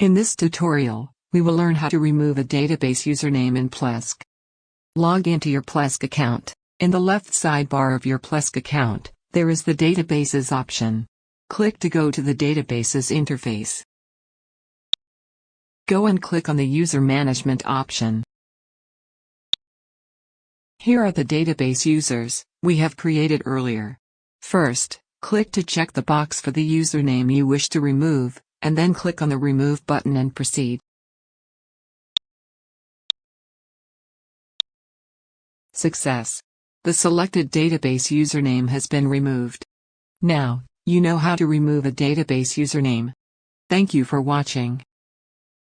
In this tutorial, we will learn how to remove a database username in Plesk. Log into your Plesk account. In the left sidebar of your Plesk account, there is the Databases option. Click to go to the Databases interface. Go and click on the User Management option. Here are the database users we have created earlier. First, click to check the box for the username you wish to remove, and then click on the Remove button and proceed. Success! The selected database username has been removed. Now, you know how to remove a database username. Thank you for watching.